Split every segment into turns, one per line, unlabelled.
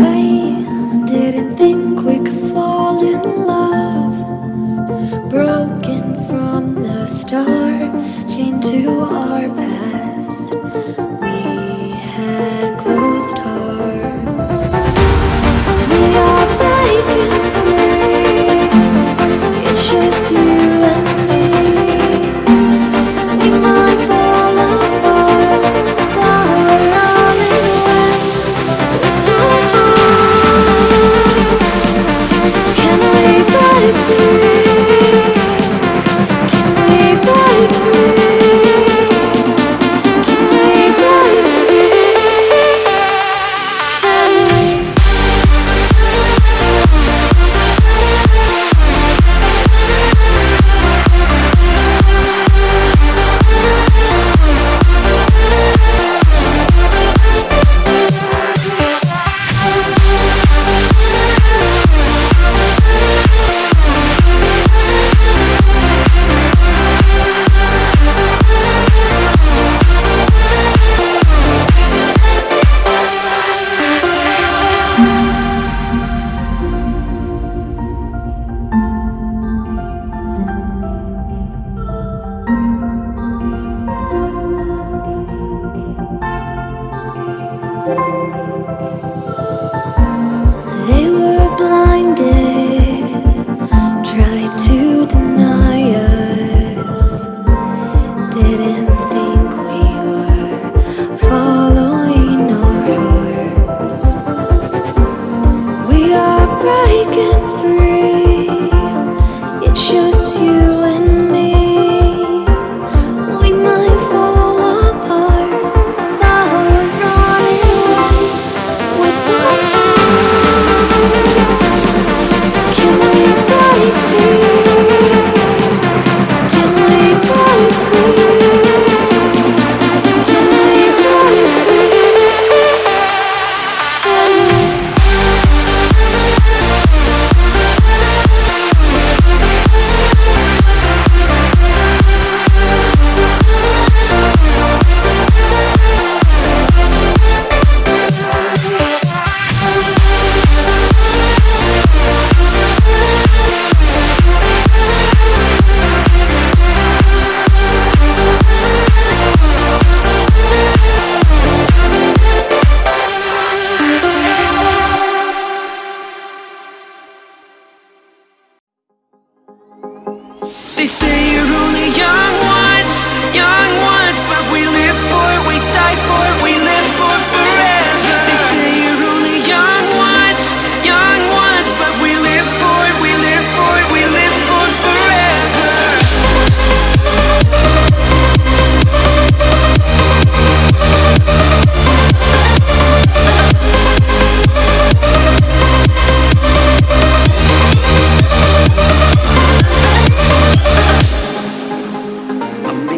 tay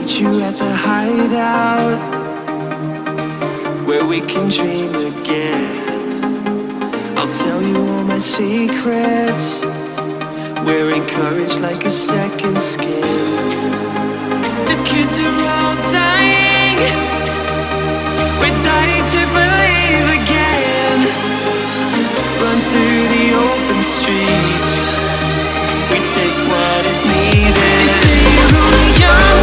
meet you at the hideout Where we can dream again. I'll tell you all my secrets. Wearing courage like a second skin. The kids are all dying. We're starting to believe again. Run through the open streets. We take what is needed. They say you're only young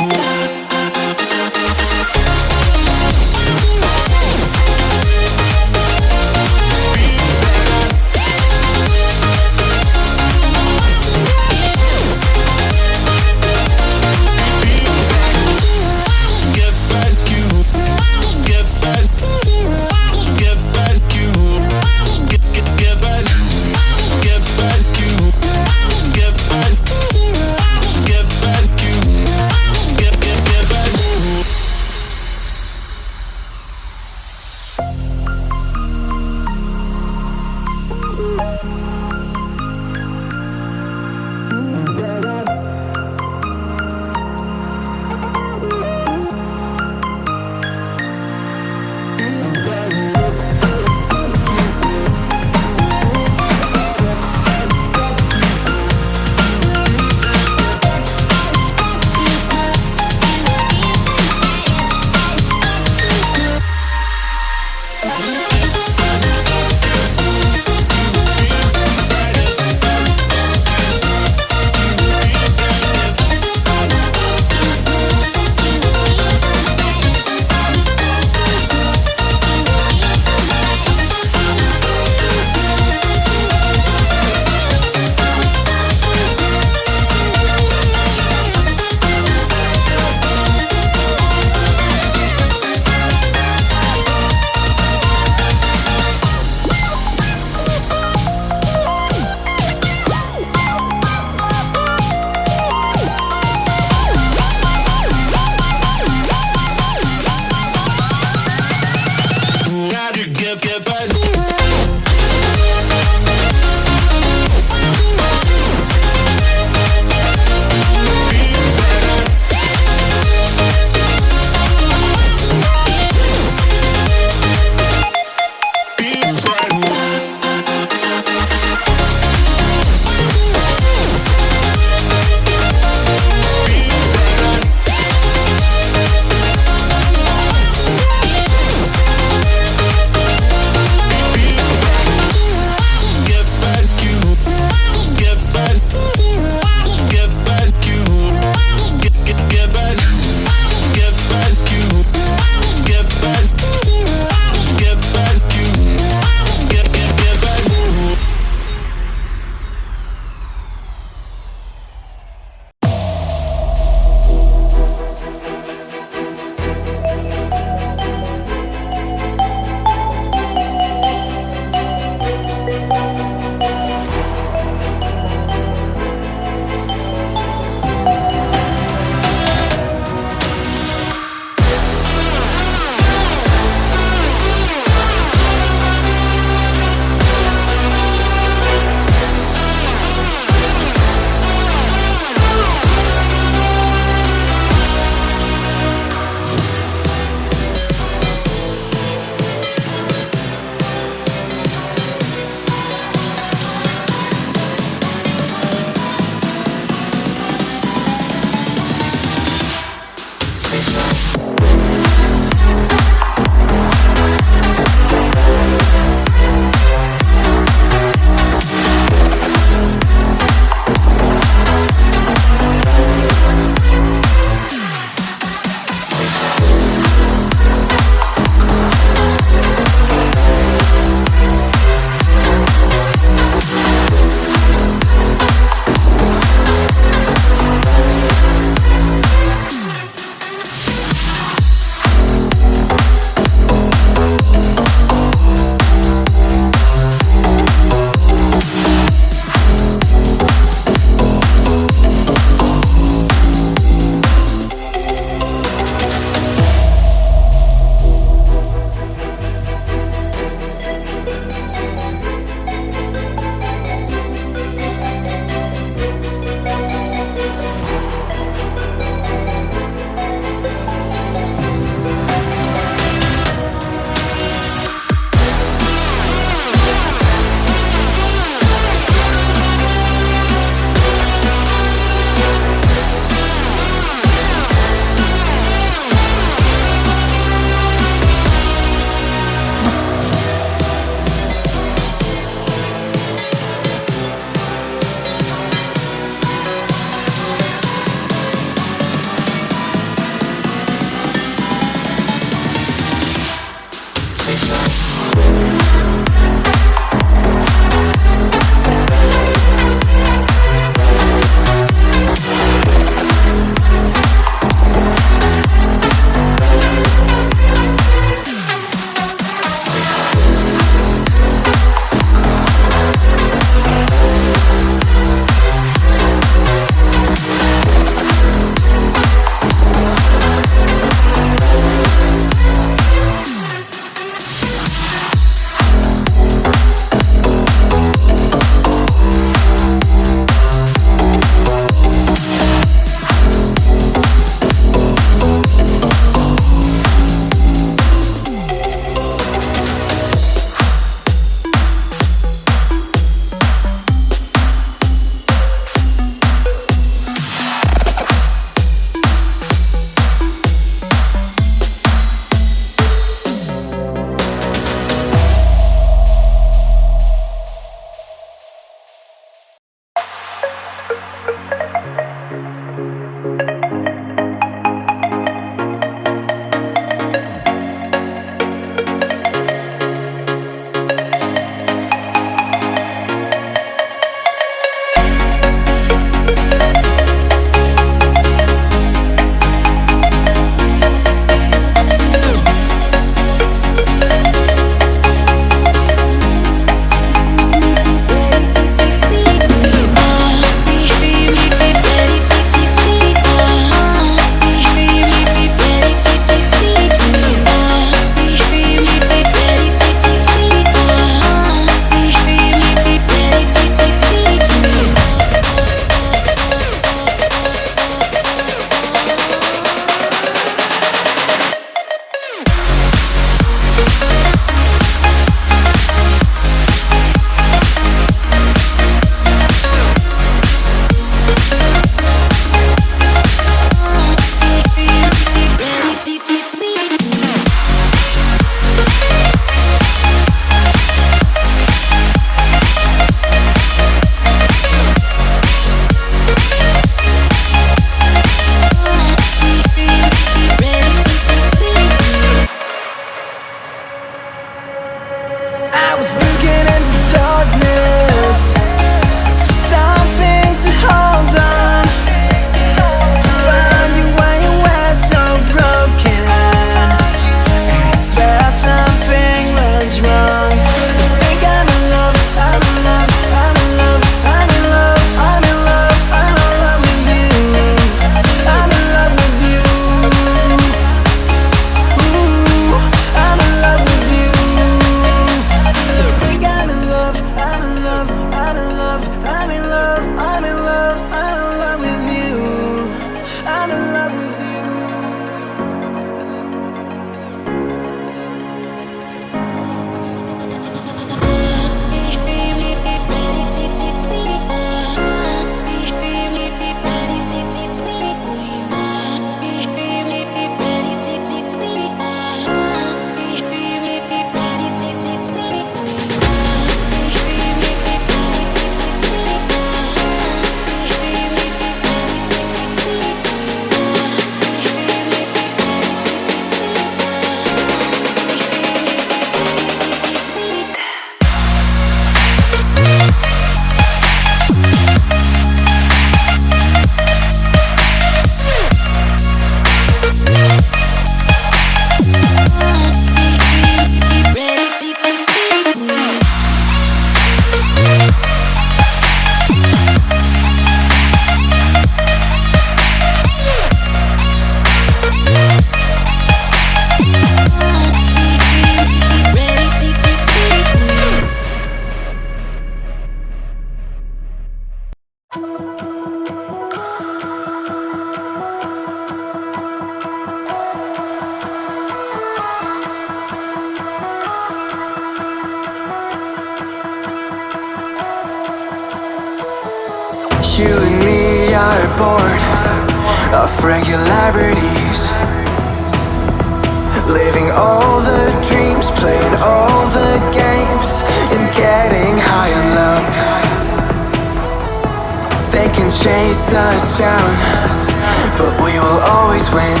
but we
will always win.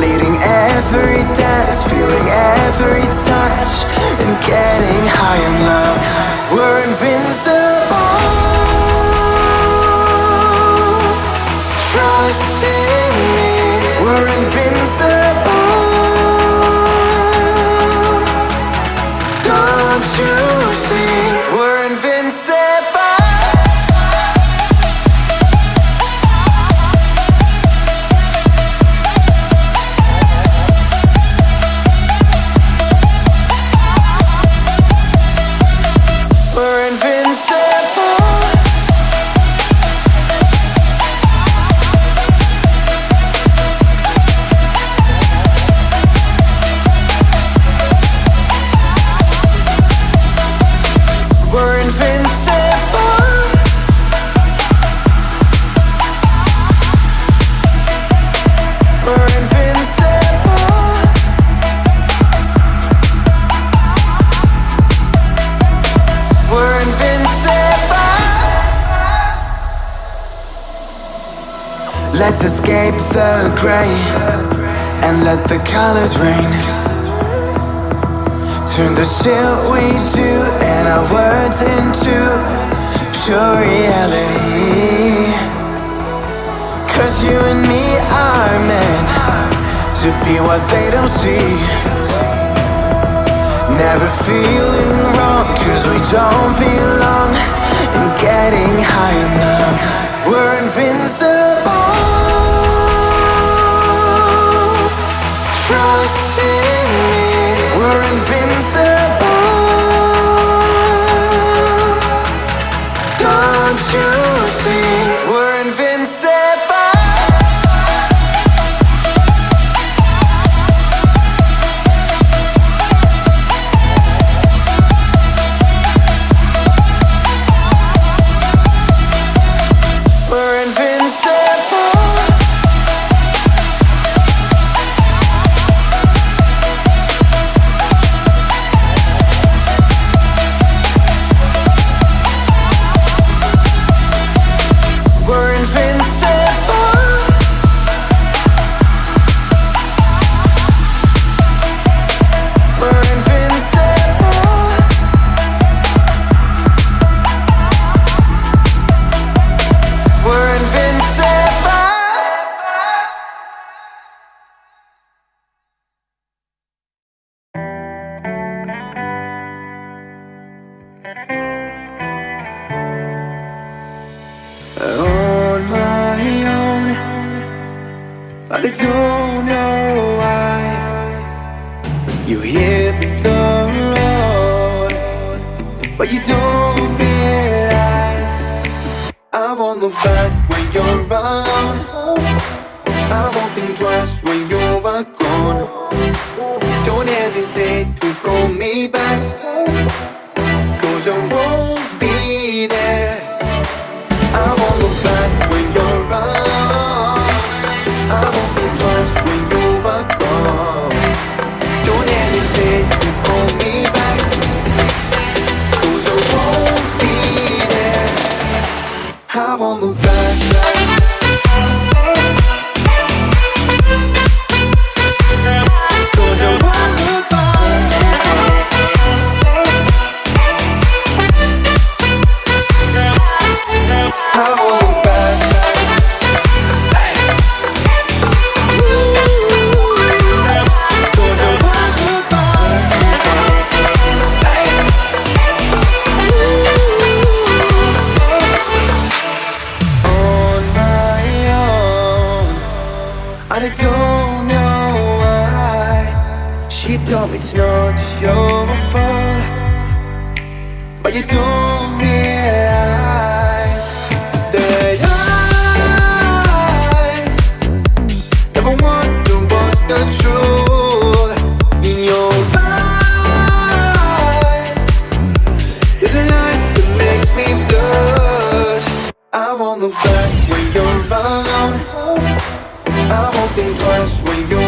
Leading every dance, feeling every touch And getting high in love. We're invincible. never feeling wrong Cause we don't belong And getting higher now We're invincible. don't know why. You hit the road But you don't realize. I won't look back when you're around I won't think twice when you're gone. Don't hesitate to call me back. Cause I won't much you're my fun But you don't realize
That I Never want to voice the truth In your eyes. There's a light that makes me blush. I won't look back when you're around. I won't think twice when you're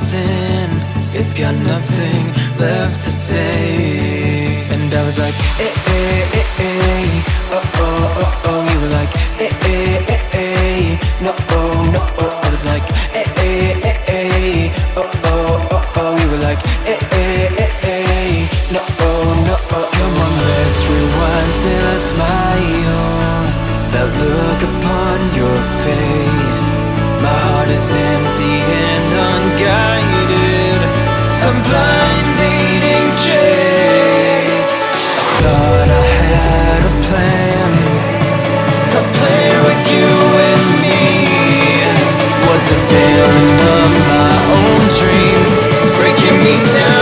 nothing. It's got nothing left to say. And I was like, eh, eh, eh, eh. Oh, oh, oh, oh. You were like, eh, eh, eh, eh. No, oh, no, oh. I was like
anytime